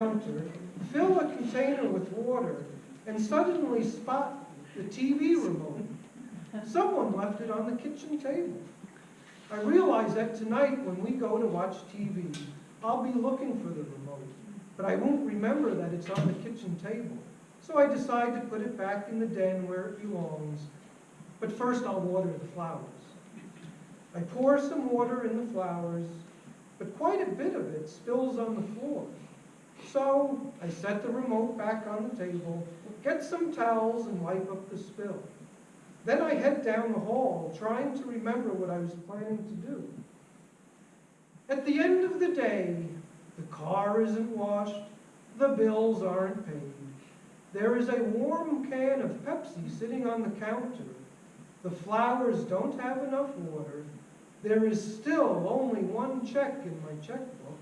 counter, fill a container with water, and suddenly spot the TV remote. Someone left it on the kitchen table. I realize that tonight when we go to watch TV, I'll be looking for the remote, but I won't remember that it's on the kitchen table. So I decide to put it back in the den where it belongs. But first I'll water the flowers. I pour some water in the flowers, but quite a bit of it spills on the floor. So I set the remote back on the table, get some towels and wipe up the spill. Then I head down the hall, trying to remember what I was planning to do. At the end of the day, the car isn't washed, the bills aren't paid. There is a warm can of Pepsi sitting on the counter. The flowers don't have enough water. There is still only one check in my checkbook.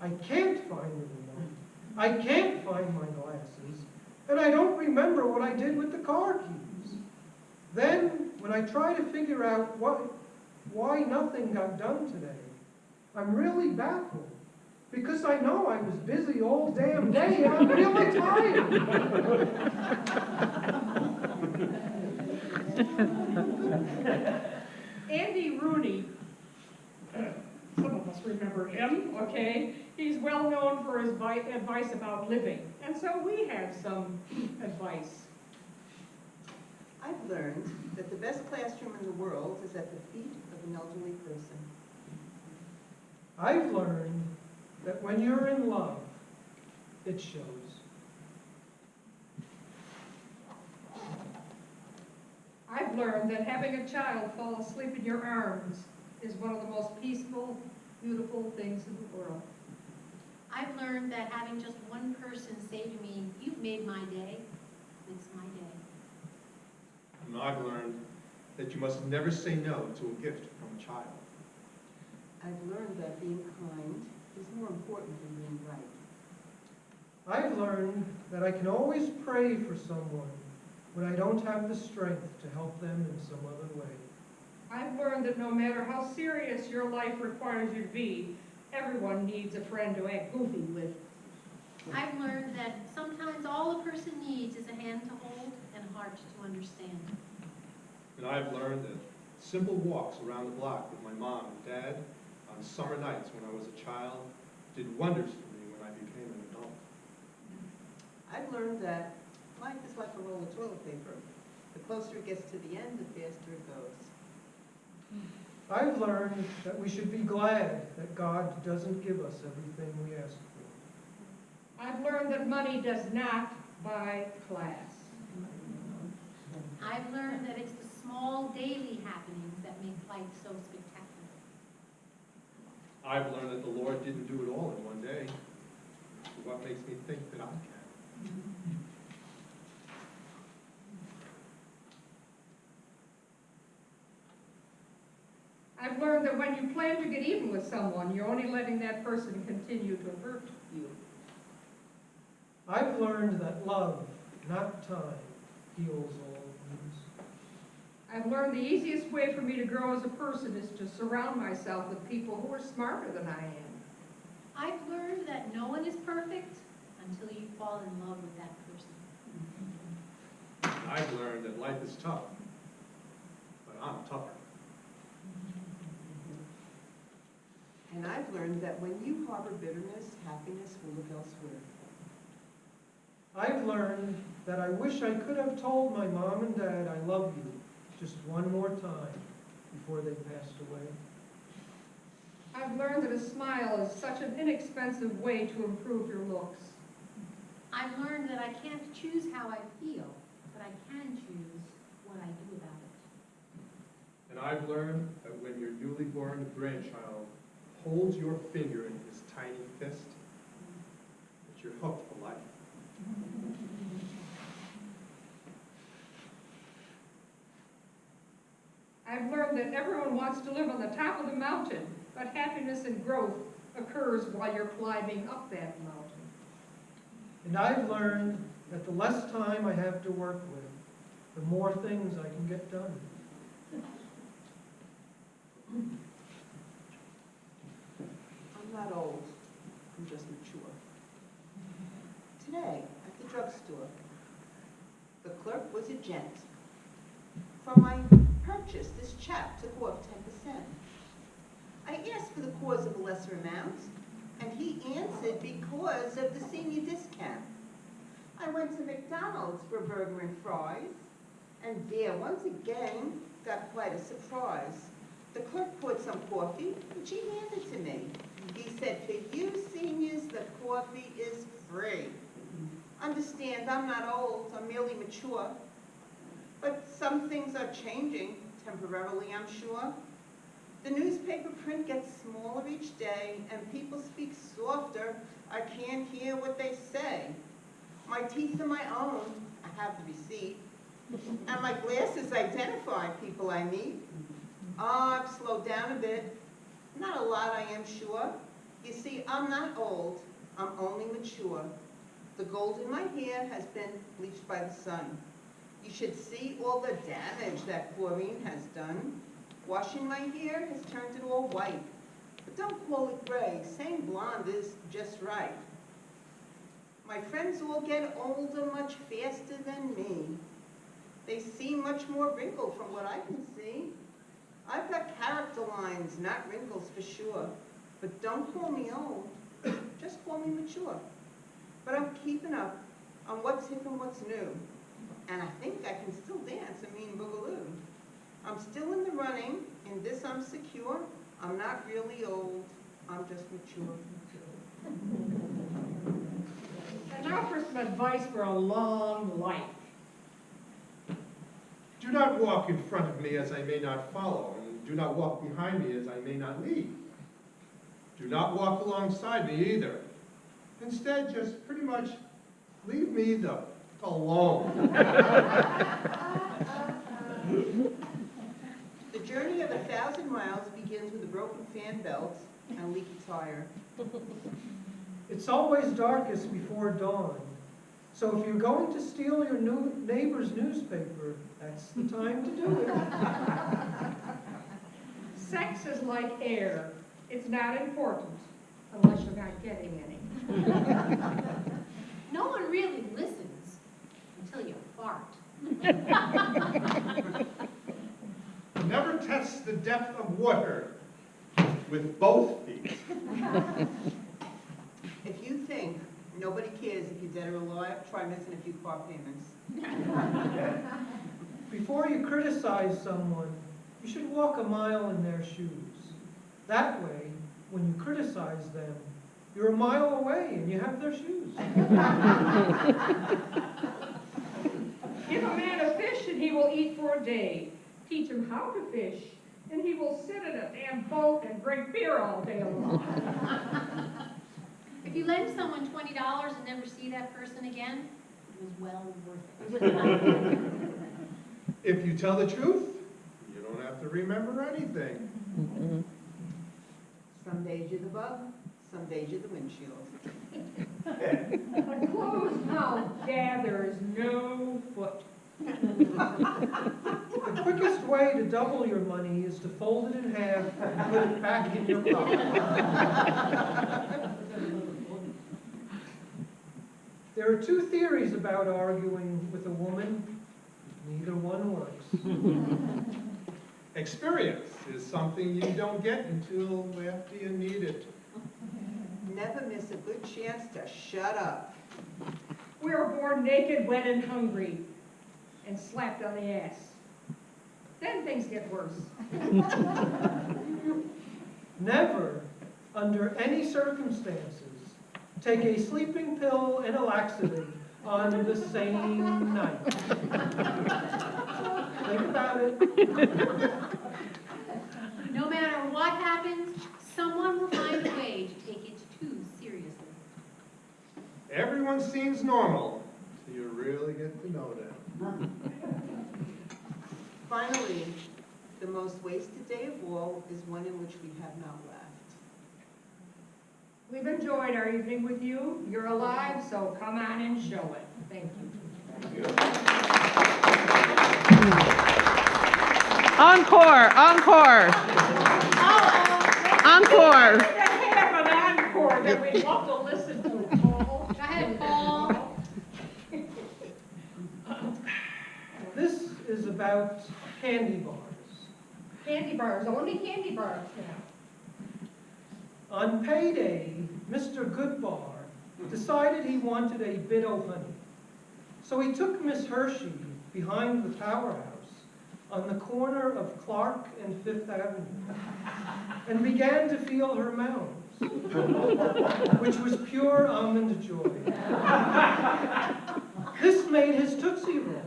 I can't find the. I can't find my glasses. And I don't remember what I did with the car keys. Then, when I try to figure out what, why nothing got done today, I'm really baffled. Because I know I was busy all damn day and I'm really tired. Andy Rooney, some remember him, okay? He's well known for his advice about living, and so we have some advice. I've learned that the best classroom in the world is at the feet of an elderly person. I've learned that when you're in love, it shows. I've learned that having a child fall asleep in your arms is one of the most peaceful, beautiful things in the world. I've learned that having just one person say to me, you've made my day, makes my day. And I've learned that you must never say no to a gift from a child. I've learned that being kind is more important than being right. I've learned that I can always pray for someone when I don't have the strength to help them in some other way. I've learned that no matter how serious your life requires you to be, everyone needs a friend to act goofy with. I've learned that sometimes all a person needs is a hand to hold and a heart to understand. And I've learned that simple walks around the block with my mom and dad on summer nights when I was a child did wonders for me when I became an adult. I've learned that life is like a roll of toilet paper. The closer it gets to the end, the faster it goes. I've learned that we should be glad that God doesn't give us everything we ask for. I've learned that money does not buy class. I've learned that it's the small daily happenings that make life so spectacular. I've learned that the Lord didn't do it all in one day. What makes me think that I can? I've learned that when you plan to get even with someone, you're only letting that person continue to hurt you. I've learned that love, not time, heals all wounds. I've learned the easiest way for me to grow as a person is to surround myself with people who are smarter than I am. I've learned that no one is perfect until you fall in love with that person. I've learned that life is tough, but I'm tougher. And I've learned that when you harbor bitterness, happiness will look elsewhere. I've learned that I wish I could have told my mom and dad I love you just one more time before they passed away. I've learned that a smile is such an inexpensive way to improve your looks. I've learned that I can't choose how I feel, but I can choose what I do about it. And I've learned that when your newly born grandchild holds your finger in his tiny fist, that you're hooked for life. I've learned that everyone wants to live on the top of the mountain, but happiness and growth occurs while you're climbing up that mountain. And I've learned that the less time I have to work with, the more things I can get done. Not old, I'm just mature. Today, at the drugstore. The clerk was a gent. For my purchase, this chap took off ten percent. I asked for the cause of a lesser amount, and he answered because of the senior discount. I went to McDonald's for burger and fries, and there, once again, got quite a surprise. The clerk poured some coffee, which he handed to me. He said, for you seniors, the coffee is free. Understand, I'm not old, I'm merely mature. But some things are changing, temporarily, I'm sure. The newspaper print gets smaller each day, and people speak softer. I can't hear what they say. My teeth are my own, I have the receipt. And my glasses identify people I meet. Ah, I've slowed down a bit. Not a lot, I am sure. You see, I'm not old, I'm only mature. The gold in my hair has been bleached by the sun. You should see all the damage that chlorine has done. Washing my hair has turned it all white. But don't call it gray, saying blonde is just right. My friends all get older much faster than me. They seem much more wrinkled from what I can see. I've got character lines, not wrinkles for sure. But don't call me old, just call me mature. But I'm keeping up on what's hip and what's new. And I think I can still dance a mean boogaloo. I'm still in the running, in this I'm secure. I'm not really old, I'm just mature. And now for some advice for a long life. Do not walk in front of me as I may not follow, and do not walk behind me as I may not lead. Do not walk alongside me either. Instead, just pretty much leave me the alone. The journey of a thousand miles begins with a broken fan belt and a leaky tire. It's always darkest before dawn. So if you're going to steal your new neighbor's newspaper, that's the time to do it. Sex is like air. It's not important unless you're not getting any. No one really listens until you fart. Never test the depth of water with both feet. If you think nobody cares if you're dead or alive, try missing a few car payments. Before you criticize someone, you should walk a mile in their shoes. That way, when you criticize them, you're a mile away and you have their shoes. Give a man a fish and he will eat for a day. Teach him how to fish and he will sit in a damn boat and drink beer all day long. If you lend someone twenty dollars and never see that person again, it was well worth it. If you tell the truth, you don't have to remember anything. Some days you're the bug, some days you're the windshield. A closed mouth gathers no foot. The quickest way to double your money is to fold it in half and put it back in your pocket. There are two theories about arguing with a woman. Neither one works. Experience is something you don't get until after you need it. Never miss a good chance to shut up. We are born naked, wet, and hungry, and slapped on the ass. Then things get worse. Never, under any circumstances, take a sleeping pill and a laxative on the same night. Think about it. No matter what happens, someone will find a way to take it too seriously. Everyone seems normal, so you really get to know them. Finally, the most wasted day of all is one in which we have not laughed. We've enjoyed our evening with you. You're alive, so come on and show it. Thank you. Thank you. Encore, encore. Oh, encore. Have an encore that we love to listen to. This is about candy bars. Candy bars, only candy bars. On payday, Mr. Goodbar decided he wanted a bit of honey. So he took Miss Hershey behind the powerhouse on the corner of Clark and Fifth Avenue and began to feel her mounds, which was pure almond joy. This made his Tootsie Roll.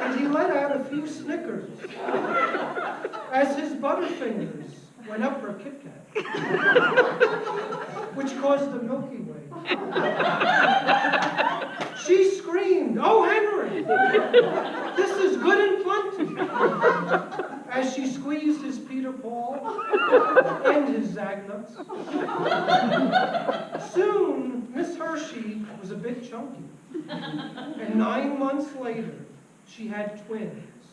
And he let out a few snickers as his Butterfingers went up her Kit Kat, which caused the Milky Way. She screamed, "Oh, Henry, this is good and plenty," as she squeezed his Peter Paul and his Zagnuts. Soon, Miss Hershey was a bit chunky, and nine months later, she had twins,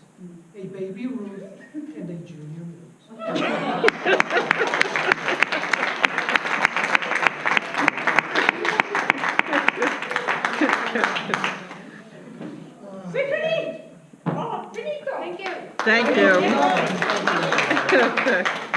a baby Ruth and a junior Mills. Oh! Thank you. Thank you.